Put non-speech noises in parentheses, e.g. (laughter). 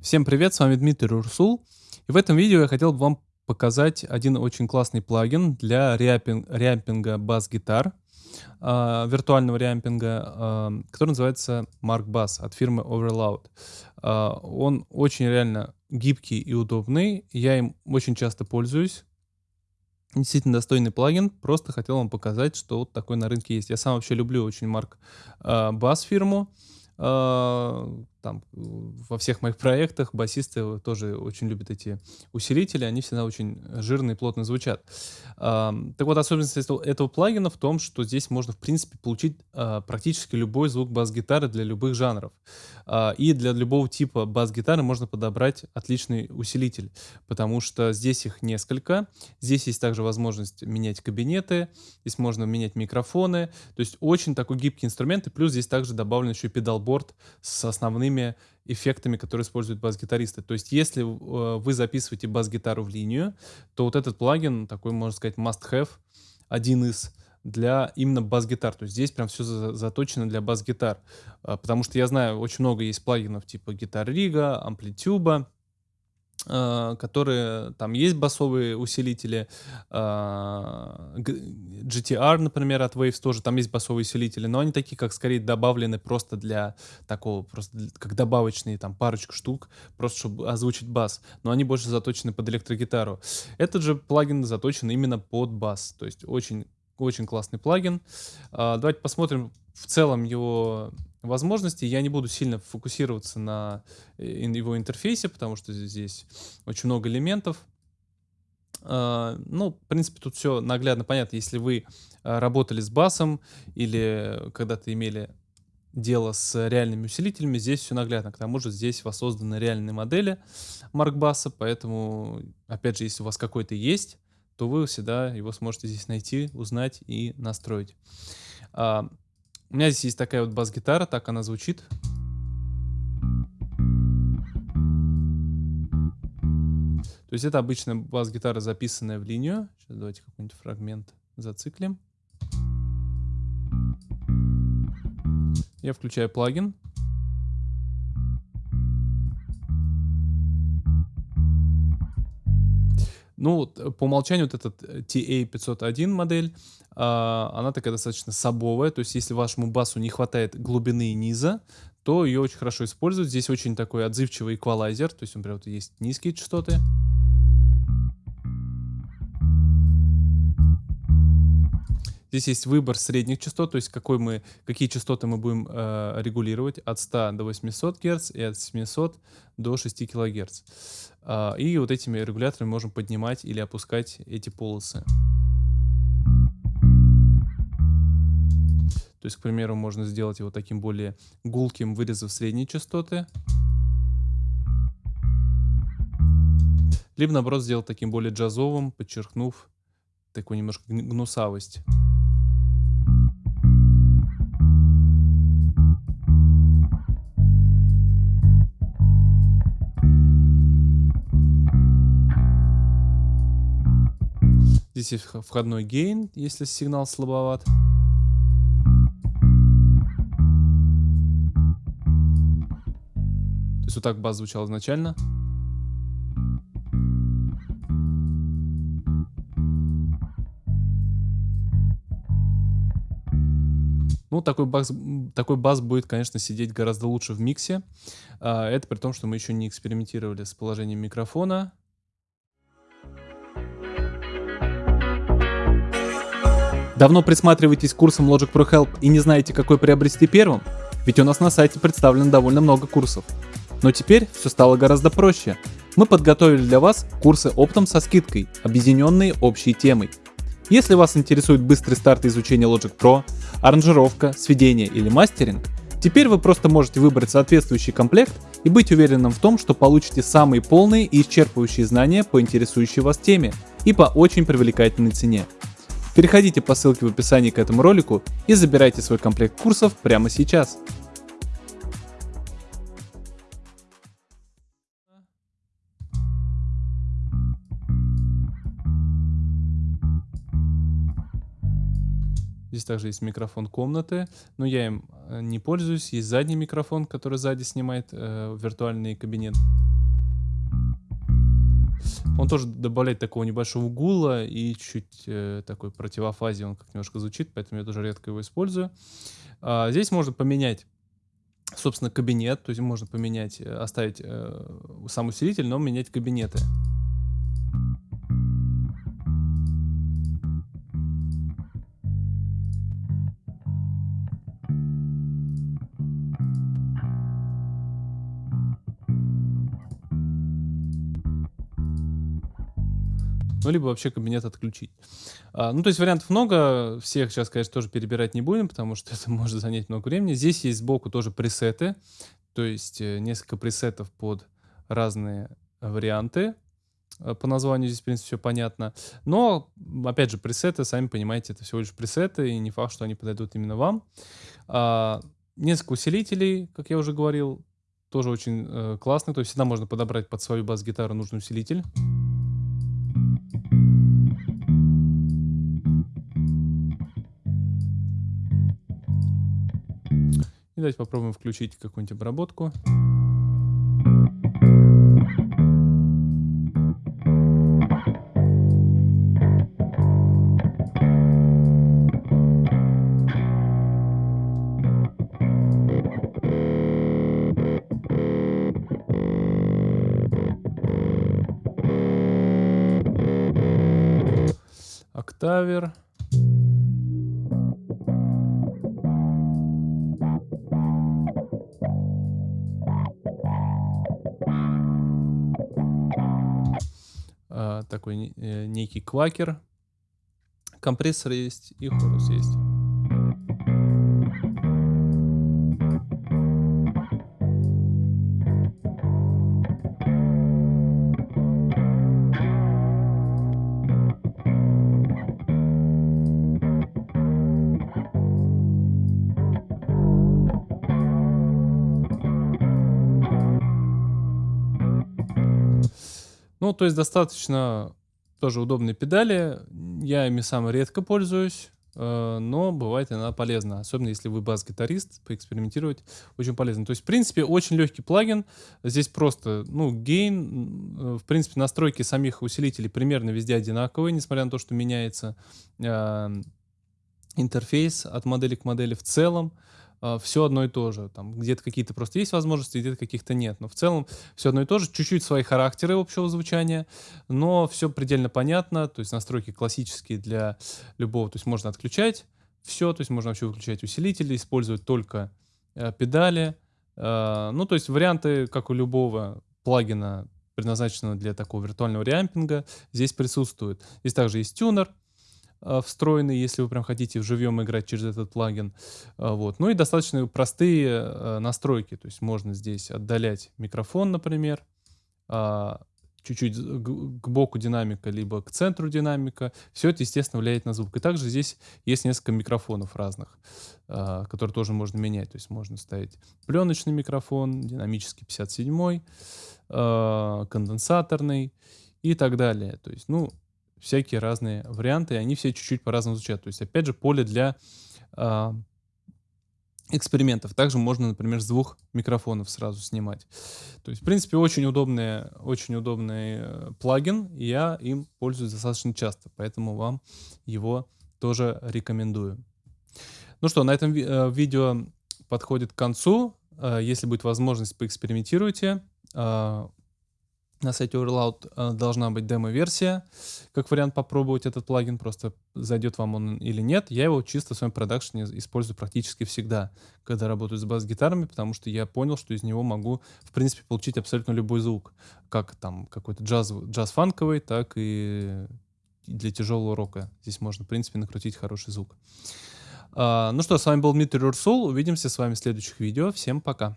Всем привет, с вами Дмитрий Урсул. И в этом видео я хотел бы вам показать один очень классный плагин для реапинг, реампинга бас-гитар, э, виртуального реампинга, э, который называется Mark Bass от фирмы Overloud. Э, он очень реально гибкий и удобный, я им очень часто пользуюсь. Действительно достойный плагин, просто хотел вам показать, что вот такой на рынке есть. Я сам вообще люблю очень Mark э, Bass фирму. Там, во всех моих проектах басисты тоже очень любят эти усилители, они всегда очень жирно и плотно звучат. Так вот, особенность этого, этого плагина в том, что здесь можно, в принципе, получить а, практически любой звук бас-гитары для любых жанров. А, и для любого типа бас-гитары можно подобрать отличный усилитель, потому что здесь их несколько. Здесь есть также возможность менять кабинеты, здесь можно менять микрофоны. То есть очень такой гибкий инструмент, и плюс здесь также добавлен еще педалборд с основными эффектами, которые используют бас-гитаристы. То есть если э, вы записываете бас-гитару в линию, то вот этот плагин, такой, можно сказать, must-have, один из для именно бас-гитар. То есть здесь прям все заточено для бас-гитар. А, потому что я знаю, очень много есть плагинов типа Рига, амплитюба, Э, которые там есть басовые усилители, а, GTR, например, от Waves тоже, там есть басовые усилители, но они такие, как скорее добавлены просто для такого, просто для, как добавочные, там, парочку штук, просто чтобы озвучить бас, но они больше заточены под электрогитару. Этот же плагин заточен именно под бас, то есть очень, очень классный плагин. А, давайте посмотрим в целом его возможности. Я не буду сильно фокусироваться на э, его интерфейсе, потому что здесь очень много элементов. А, ну, в принципе, тут все наглядно понятно. Если вы а, работали с басом или когда-то имели дело с реальными усилителями, здесь все наглядно. К тому же здесь воссозданы реальные модели Маркбаса, поэтому, опять же, если у вас какой-то есть, то вы всегда его сможете здесь найти, узнать и настроить. У меня здесь есть такая вот бас-гитара, так она звучит. То есть это обычная бас-гитара, записанная в линию. Сейчас давайте какой-нибудь фрагмент зациклим. Я включаю плагин. Ну, э, по умолчанию вот этот э, TA501 модель, а, она такая достаточно сабовая, то есть если вашему басу не хватает глубины и низа, то ее очень хорошо использовать. Здесь очень такой отзывчивый эквалайзер, то есть, например, вот есть низкие частоты. Здесь есть выбор средних частот, то есть какой мы, какие частоты мы будем э, регулировать от 100 до 800 Гц и от 700 до 6 кГц. Э, и вот этими регуляторами можем поднимать или опускать эти полосы. То есть, к примеру, можно сделать его таким более гулким, вырезав средние частоты. Либо, наоборот, сделать таким более джазовым, подчеркнув такую немножко гнусавость. Здесь есть входной гейн, если сигнал слабоват. То есть вот так бас звучал изначально. Ну, такой бас, такой бас будет, конечно, сидеть гораздо лучше в миксе. А, это при том, что мы еще не экспериментировали с положением микрофона. Давно присматриваетесь к курсам Logic Pro Help и не знаете, какой приобрести первым? Ведь у нас на сайте представлено довольно много курсов. Но теперь все стало гораздо проще. Мы подготовили для вас курсы оптом со скидкой, объединенные общей темой. Если вас интересует быстрый старт изучения Logic Pro, аранжировка, сведение или мастеринг, теперь вы просто можете выбрать соответствующий комплект и быть уверенным в том, что получите самые полные и исчерпывающие знания по интересующей вас теме и по очень привлекательной цене. Переходите по ссылке в описании к этому ролику и забирайте свой комплект курсов прямо сейчас. Здесь также есть микрофон комнаты, но я им э, не пользуюсь. Есть задний микрофон, который сзади снимает э, виртуальный кабинет. Он тоже добавляет такого небольшого гула и чуть-чуть э, такой противофазе он как немножко звучит, поэтому я тоже редко его использую. А, здесь можно поменять собственно, кабинет, то есть можно поменять, э, оставить э, сам усилитель, но менять кабинеты. Ну, либо вообще кабинет отключить. А, ну, то есть вариантов много, всех сейчас, конечно, тоже перебирать не будем, потому что (laughs) это может занять много времени. Здесь есть сбоку тоже пресеты, то есть э, несколько пресетов под разные варианты. Э, по названию здесь, в принципе, все понятно. Но, опять же, пресеты, сами понимаете, это всего лишь пресеты, и не факт, что они подойдут именно вам. А, несколько усилителей, как я уже говорил, тоже очень э, классный. То есть всегда можно подобрать под свою бас-гитару нужный усилитель. И давайте попробуем включить какую-нибудь обработку. Октавер. Такой э, некий квакер. Компрессор есть и хорус есть. Ну, то есть достаточно тоже удобные педали. Я ими сам редко пользуюсь, э, но бывает иногда полезно. Особенно если вы бас-гитарист, поэкспериментировать очень полезно. То есть, в принципе, очень легкий плагин. Здесь просто, ну, гейн, э, в принципе, настройки самих усилителей примерно везде одинаковые, несмотря на то, что меняется э, интерфейс от модели к модели в целом. А, все одно и то же. Там где-то какие-то просто есть возможности, где-то каких-то нет. Но в целом все одно и то же. Чуть-чуть свои характеры общего звучания, но все предельно понятно. То есть настройки классические для любого. То есть можно отключать все, то есть можно вообще выключать усилители, использовать только э, педали. Э, ну, то есть варианты, как у любого плагина, предназначенного для такого виртуального реампинга, здесь присутствуют. Здесь также есть тюнер, встроенный, если вы прям хотите вживьем играть через этот плагин. А, вот. Ну и достаточно простые а, настройки. То есть можно здесь отдалять микрофон, например, чуть-чуть к боку динамика, либо к центру динамика. Все это, естественно, влияет на звук. И также здесь есть несколько микрофонов разных, которые тоже можно менять. То есть можно ставить пленочный микрофон, динамический 57 конденсаторный и так далее. То есть, ну, всякие разные варианты, и они все чуть-чуть по-разному звучат. То есть, опять же, поле для э, экспериментов. Также можно, например, с двух микрофонов сразу снимать. То есть, в принципе, очень удобный, очень удобный э, плагин, и я им пользуюсь достаточно часто, поэтому вам его тоже рекомендую. Ну что, на этом ви э, видео подходит к концу. Э, если будет возможность, поэкспериментируйте. На сайте Overloud э, должна быть демо-версия, как вариант попробовать этот плагин, просто зайдет вам он или нет. Я его чисто в своем продакшене использую практически всегда, когда работаю с бас-гитарами, потому что я понял, что из него могу, в принципе, получить абсолютно любой звук, как там какой-то джаз, джаз-фанковый, так и для тяжелого рока. Здесь можно, в принципе, накрутить хороший звук. Uh, ну что, с вами был Дмитрий Урсул. Увидимся с вами в следующих видео. Всем пока.